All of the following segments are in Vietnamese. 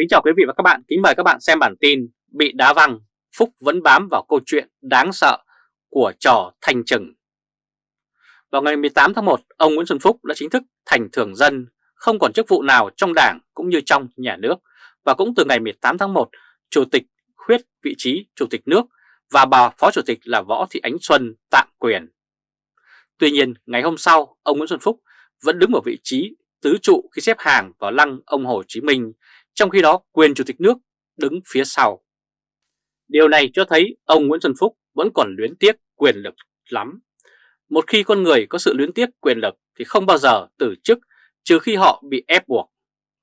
Kính chào quý vị và các bạn, kính mời các bạn xem bản tin Bị đá văng, Phúc vẫn bám vào câu chuyện đáng sợ của trò thành trừng. Vào ngày 18 tháng 1, ông Nguyễn Xuân Phúc đã chính thức thành thường dân, không còn chức vụ nào trong đảng cũng như trong nhà nước. Và cũng từ ngày 18 tháng 1, Chủ tịch khuyết vị trí Chủ tịch nước và bà Phó Chủ tịch là Võ Thị Ánh Xuân tạm quyền. Tuy nhiên, ngày hôm sau, ông Nguyễn Xuân Phúc vẫn đứng ở vị trí tứ trụ khi xếp hàng vào lăng ông Hồ Chí Minh, trong khi đó quyền Chủ tịch nước đứng phía sau. Điều này cho thấy ông Nguyễn Xuân Phúc vẫn còn luyến tiếc quyền lực lắm. Một khi con người có sự luyến tiếc quyền lực thì không bao giờ từ chức trừ khi họ bị ép buộc.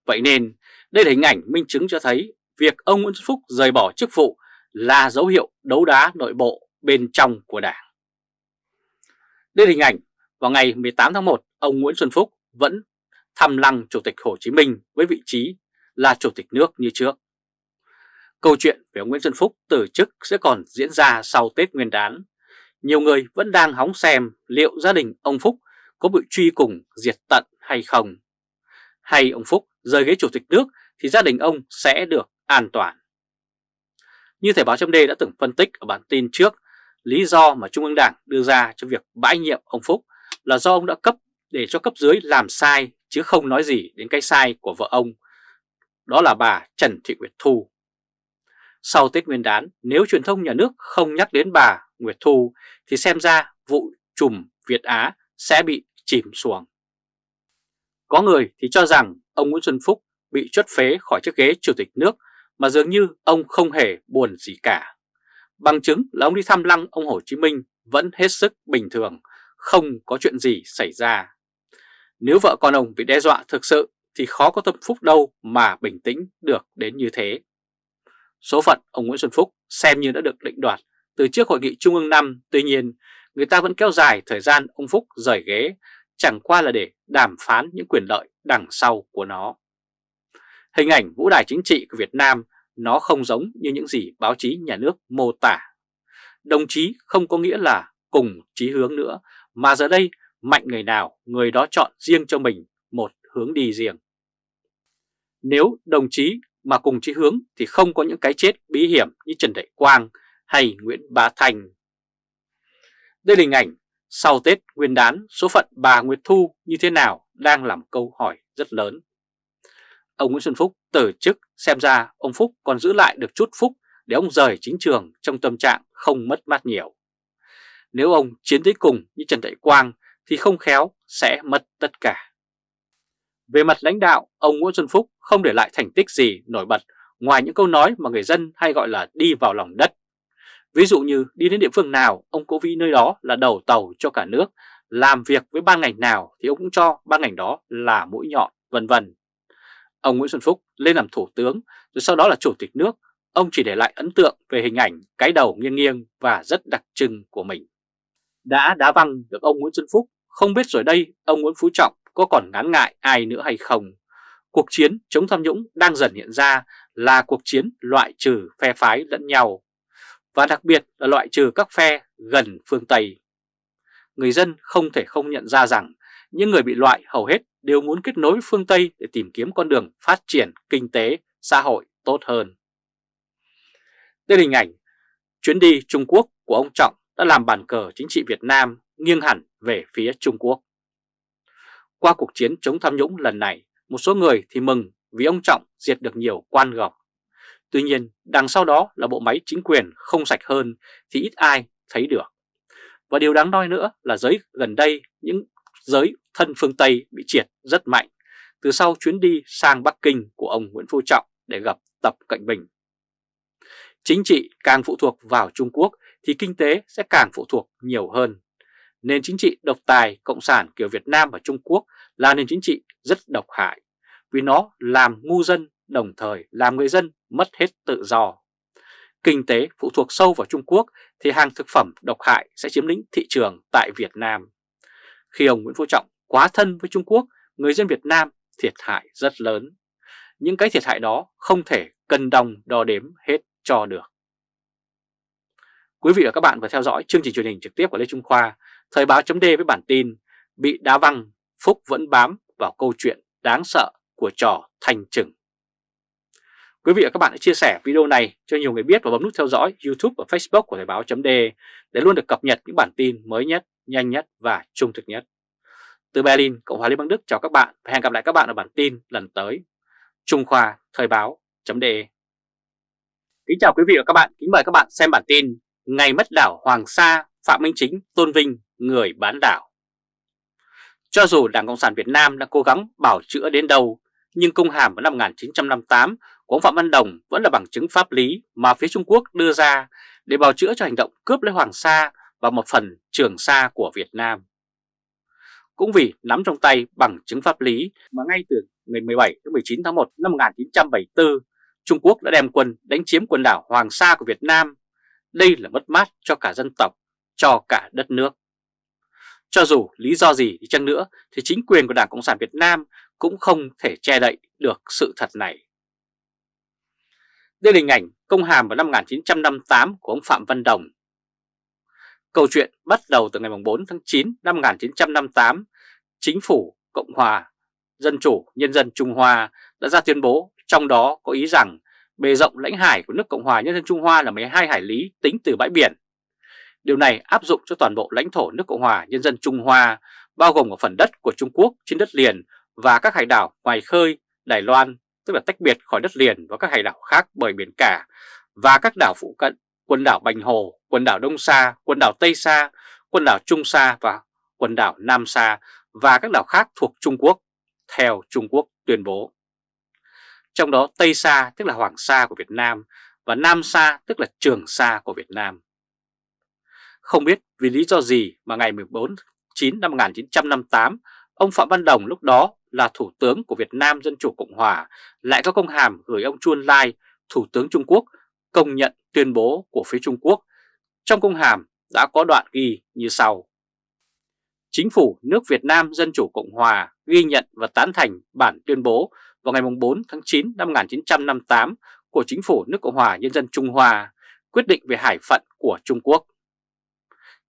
Vậy nên đây là hình ảnh minh chứng cho thấy việc ông Nguyễn Xuân Phúc rời bỏ chức vụ là dấu hiệu đấu đá nội bộ bên trong của đảng. Đây là hình ảnh vào ngày 18 tháng 1, ông Nguyễn Xuân Phúc vẫn thăm lăng Chủ tịch Hồ Chí Minh với vị trí là Chủ tịch nước như trước. Câu chuyện về ông Nguyễn Xuân Phúc từ chức sẽ còn diễn ra sau Tết Nguyên đán. Nhiều người vẫn đang hóng xem liệu gia đình ông Phúc có bị truy cùng diệt tận hay không. Hay ông Phúc rời ghế Chủ tịch nước thì gia đình ông sẽ được an toàn. Như Thời báo chấm đã từng phân tích ở bản tin trước, lý do mà Trung ương Đảng đưa ra cho việc bãi nhiệm ông Phúc là do ông đã cấp để cho cấp dưới làm sai chứ không nói gì đến cái sai của vợ ông, đó là bà Trần Thị Nguyệt Thu. Sau Tết Nguyên đán, nếu truyền thông nhà nước không nhắc đến bà Nguyệt Thu thì xem ra vụ trùm Việt Á sẽ bị chìm xuồng. Có người thì cho rằng ông Nguyễn Xuân Phúc bị chốt phế khỏi chiếc ghế chủ tịch nước mà dường như ông không hề buồn gì cả. Bằng chứng là ông đi thăm lăng ông Hồ Chí Minh vẫn hết sức bình thường, không có chuyện gì xảy ra. Nếu vợ con ông bị đe dọa thực sự thì khó có tâm phúc đâu mà bình tĩnh được đến như thế. Số phận ông Nguyễn Xuân Phúc xem như đã được định đoạt từ trước hội nghị Trung ương năm tuy nhiên người ta vẫn kéo dài thời gian ông Phúc rời ghế, chẳng qua là để đàm phán những quyền lợi đằng sau của nó. Hình ảnh vũ đài chính trị của Việt Nam nó không giống như những gì báo chí nhà nước mô tả. Đồng chí không có nghĩa là cùng chí hướng nữa, mà giờ đây mạnh người nào người đó chọn riêng cho mình một hướng đi riêng. Nếu đồng chí mà cùng chí hướng thì không có những cái chết bí hiểm như Trần Đại Quang hay Nguyễn Bá Thành. Đây là hình ảnh sau Tết Nguyên đán số phận bà Nguyệt Thu như thế nào đang làm câu hỏi rất lớn. Ông Nguyễn Xuân Phúc từ chức xem ra ông Phúc còn giữ lại được chút phúc để ông rời chính trường trong tâm trạng không mất mát nhiều. Nếu ông chiến tới cùng như Trần Đại Quang thì không khéo sẽ mất tất cả. Về mặt lãnh đạo, ông Nguyễn Xuân Phúc không để lại thành tích gì nổi bật ngoài những câu nói mà người dân hay gọi là đi vào lòng đất. Ví dụ như đi đến địa phương nào, ông cố vị nơi đó là đầu tàu cho cả nước, làm việc với ban ngành nào thì ông cũng cho ban ngành đó là mũi nhọn, vân vân. Ông Nguyễn Xuân Phúc lên làm thủ tướng, rồi sau đó là chủ tịch nước, ông chỉ để lại ấn tượng về hình ảnh cái đầu nghiêng nghiêng và rất đặc trưng của mình. Đã đá văng được ông Nguyễn Xuân Phúc, không biết rồi đây ông Nguyễn Phú Trọng có còn ngán ngại ai nữa hay không. Cuộc chiến chống tham nhũng đang dần hiện ra là cuộc chiến loại trừ phe phái lẫn nhau, và đặc biệt là loại trừ các phe gần phương Tây. Người dân không thể không nhận ra rằng những người bị loại hầu hết đều muốn kết nối phương Tây để tìm kiếm con đường phát triển kinh tế, xã hội tốt hơn. Đây là hình ảnh chuyến đi Trung Quốc của ông Trọng đã làm bàn cờ chính trị Việt Nam nghiêng hẳn về phía Trung Quốc. Qua cuộc chiến chống tham nhũng lần này, một số người thì mừng vì ông Trọng diệt được nhiều quan gọc. Tuy nhiên, đằng sau đó là bộ máy chính quyền không sạch hơn thì ít ai thấy được. Và điều đáng nói nữa là giới gần đây những giới thân phương Tây bị triệt rất mạnh từ sau chuyến đi sang Bắc Kinh của ông Nguyễn Phú Trọng để gặp Tập Cận Bình. Chính trị càng phụ thuộc vào Trung Quốc thì kinh tế sẽ càng phụ thuộc nhiều hơn. Nền chính trị độc tài Cộng sản kiểu Việt Nam và Trung Quốc là nền chính trị rất độc hại vì nó làm ngu dân đồng thời làm người dân mất hết tự do. Kinh tế phụ thuộc sâu vào Trung Quốc thì hàng thực phẩm độc hại sẽ chiếm lĩnh thị trường tại Việt Nam. Khi ông Nguyễn Phú Trọng quá thân với Trung Quốc, người dân Việt Nam thiệt hại rất lớn. Những cái thiệt hại đó không thể cân đồng đo đếm hết cho được. Quý vị và các bạn vừa theo dõi chương trình truyền hình trực tiếp của Lê Trung Khoa, Thời báo chấm với bản tin Bị đá văng, Phúc vẫn bám vào câu chuyện đáng sợ của trò thành trừng. Quý vị và các bạn hãy chia sẻ video này cho nhiều người biết và bấm nút theo dõi YouTube và Facebook của Thời báo .de để luôn được cập nhật những bản tin mới nhất, nhanh nhất và trung thực nhất. Từ Berlin, Cộng hòa Liên bang Đức chào các bạn và hẹn gặp lại các bạn ở bản tin lần tới. Trung Khoa Thời báo .de Kính chào quý vị và các bạn, kính mời các bạn xem bản tin Ngày mất đảo Hoàng Sa, Phạm Minh Chính tôn vinh người bán đảo. Cho dù Đảng Cộng sản Việt Nam đã cố gắng bảo chữa đến đâu, nhưng công hàm vào năm 1958 của ông Phạm Văn Đồng vẫn là bằng chứng pháp lý mà phía Trung Quốc đưa ra để bào chữa cho hành động cướp lấy Hoàng Sa và một phần Trường Sa của Việt Nam. Cũng vì nắm trong tay bằng chứng pháp lý mà ngay từ ngày 17 đến 19 tháng 1 năm 1974, Trung Quốc đã đem quân đánh chiếm quần đảo Hoàng Sa của Việt Nam. Đây là mất mát cho cả dân tộc, cho cả đất nước. Cho dù lý do gì đi chăng nữa thì chính quyền của Đảng Cộng sản Việt Nam cũng không thể che đậy được sự thật này. Đây là hình ảnh công hàm vào năm 1958 của ông Phạm Văn Đồng. Câu chuyện bắt đầu từ ngày 4 tháng 9 năm 1958, Chính phủ Cộng hòa Dân chủ Nhân dân Trung Hoa đã ra tuyên bố trong đó có ý rằng bề rộng lãnh hải của nước Cộng hòa Nhân dân Trung Hoa là 12 hải lý tính từ bãi biển. Điều này áp dụng cho toàn bộ lãnh thổ nước Cộng hòa Nhân dân Trung Hoa, bao gồm cả phần đất của Trung Quốc trên đất liền và các hải đảo ngoài khơi, Đài Loan, tức là tách biệt khỏi đất liền và các hải đảo khác bởi biển cả, và các đảo phụ cận, quần đảo Bành Hồ, quần đảo Đông Sa, quần đảo Tây Sa, quần đảo Trung Sa và quần đảo Nam Sa và các đảo khác thuộc Trung Quốc, theo Trung Quốc tuyên bố. Trong đó Tây Sa tức là Hoàng Sa của Việt Nam và Nam Sa tức là Trường Sa của Việt Nam. Không biết vì lý do gì mà ngày 14 9 năm 1958, ông Phạm Văn Đồng lúc đó là Thủ tướng của Việt Nam Dân Chủ Cộng Hòa lại có công hàm gửi ông Chuan Lai, Thủ tướng Trung Quốc, công nhận tuyên bố của phía Trung Quốc. Trong công hàm đã có đoạn ghi như sau. Chính phủ nước Việt Nam Dân Chủ Cộng Hòa ghi nhận và tán thành bản tuyên bố vào ngày 4 tháng 9 năm 1958 của Chính phủ nước Cộng Hòa Nhân dân Trung Hoa quyết định về hải phận của Trung Quốc.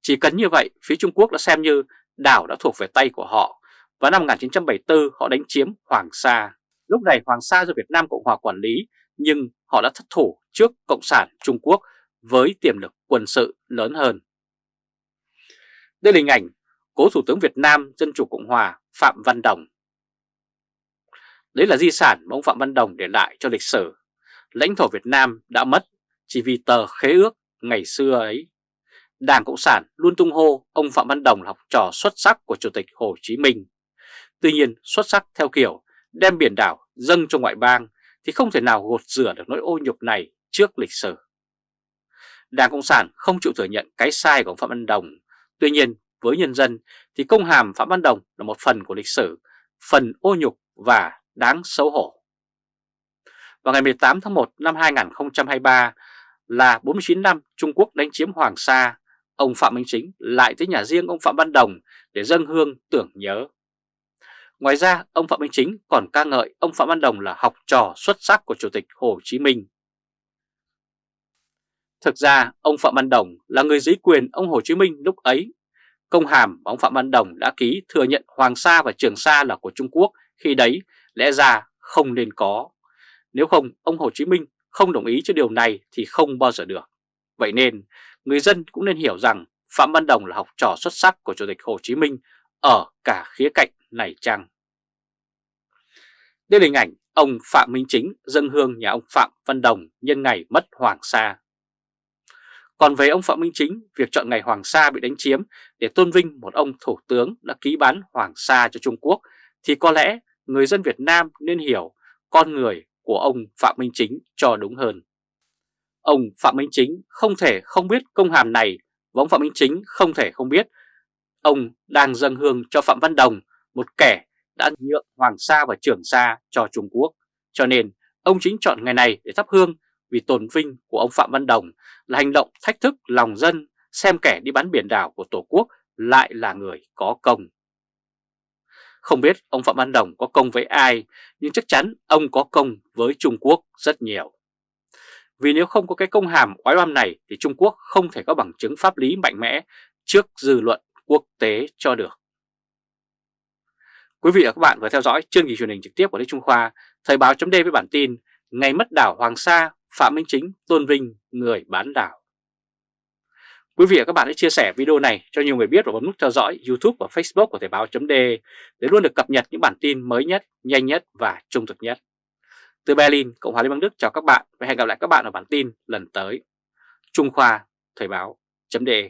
Chỉ cần như vậy, phía Trung Quốc đã xem như đảo đã thuộc về tay của họ và năm 1974 họ đánh chiếm Hoàng Sa. Lúc này Hoàng Sa do Việt Nam Cộng Hòa quản lý, nhưng họ đã thất thủ trước Cộng sản Trung Quốc với tiềm lực quân sự lớn hơn. Đây là hình ảnh cố Thủ tướng Việt Nam, Dân Chủ Cộng Hòa Phạm Văn Đồng. Đấy là di sản mà ông Phạm Văn Đồng để lại cho lịch sử. Lãnh thổ Việt Nam đã mất chỉ vì tờ khế ước ngày xưa ấy. Đảng Cộng sản luôn tung hô ông Phạm Văn Đồng là học trò xuất sắc của Chủ tịch Hồ Chí Minh. Tuy nhiên xuất sắc theo kiểu đem biển đảo dâng cho ngoại bang thì không thể nào gột rửa được nỗi ô nhục này trước lịch sử. Đảng Cộng sản không chịu thừa nhận cái sai của Phạm Văn Đồng. Tuy nhiên với nhân dân thì công hàm Phạm Văn Đồng là một phần của lịch sử, phần ô nhục và đáng xấu hổ. Vào ngày 18 tháng 1 năm 2023 là 49 năm Trung Quốc đánh chiếm Hoàng Sa, ông Phạm Minh Chính lại tới nhà riêng ông Phạm Văn Đồng để dâng hương tưởng nhớ. Ngoài ra, ông Phạm Minh Chính còn ca ngợi ông Phạm Văn Đồng là học trò xuất sắc của Chủ tịch Hồ Chí Minh. Thực ra, ông Phạm Văn Đồng là người dưới quyền ông Hồ Chí Minh lúc ấy. Công hàm mà ông Phạm Văn Đồng đã ký thừa nhận Hoàng Sa và Trường Sa là của Trung Quốc khi đấy lẽ ra không nên có. Nếu không, ông Hồ Chí Minh không đồng ý cho điều này thì không bao giờ được. Vậy nên, người dân cũng nên hiểu rằng Phạm Văn Đồng là học trò xuất sắc của Chủ tịch Hồ Chí Minh ở cả khía cạnh này chăng? Đây là hình ảnh ông Phạm Minh Chính dân hương nhà ông Phạm Văn Đồng nhân ngày mất Hoàng Sa. Còn về ông Phạm Minh Chính, việc chọn ngày Hoàng Sa bị đánh chiếm để tôn vinh một ông thủ tướng đã ký bán Hoàng Sa cho Trung Quốc thì có lẽ người dân Việt Nam nên hiểu con người của ông Phạm Minh Chính cho đúng hơn. Ông Phạm Minh Chính không thể không biết công hàm này và ông Phạm Minh Chính không thể không biết ông đang dâng hương cho Phạm Văn Đồng, một kẻ đã nhượng Hoàng Sa và Trường Sa cho Trung Quốc. Cho nên ông chính chọn ngày này để thắp hương vì tồn vinh của ông Phạm Văn Đồng là hành động thách thức lòng dân xem kẻ đi bán biển đảo của Tổ quốc lại là người có công. Không biết ông Phạm Văn Đồng có công với ai, nhưng chắc chắn ông có công với Trung Quốc rất nhiều. Vì nếu không có cái công hàm oái oăm này thì Trung Quốc không thể có bằng chứng pháp lý mạnh mẽ trước dư luận quốc tế cho được. Quý vị và các bạn vừa theo dõi chương trình truyền hình trực tiếp của Lê Trung Khoa, Thời báo chấm với bản tin ngày mất đảo Hoàng Sa, Phạm Minh Chính tôn vinh người bán đảo. Quý vị và các bạn hãy chia sẻ video này cho nhiều người biết và bấm nút theo dõi YouTube và Facebook của Thời báo .de để luôn được cập nhật những bản tin mới nhất, nhanh nhất và trung thực nhất. Từ Berlin, Cộng hòa Liên bang Đức chào các bạn và hẹn gặp lại các bạn ở bản tin lần tới. Trung Khoa Thời báo .de